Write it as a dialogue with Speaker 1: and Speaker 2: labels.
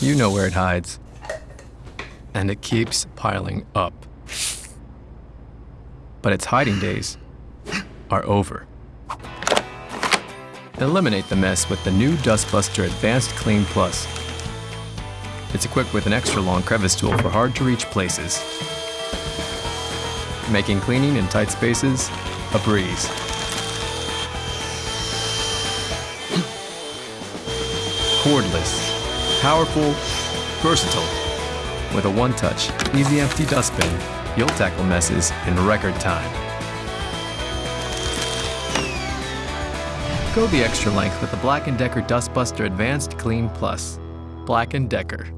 Speaker 1: You know where it hides. And it keeps piling up. But its hiding days are over. Eliminate the mess with the new Dustbuster Advanced Clean Plus. It's equipped with an extra long crevice tool for hard to reach places, making cleaning in tight spaces a breeze. Cordless, powerful, versatile. With a one-touch, easy empty dustbin, you'll tackle messes in record time. Go the extra length with the Black & Decker Dustbuster Advanced Clean Plus. Black & Decker.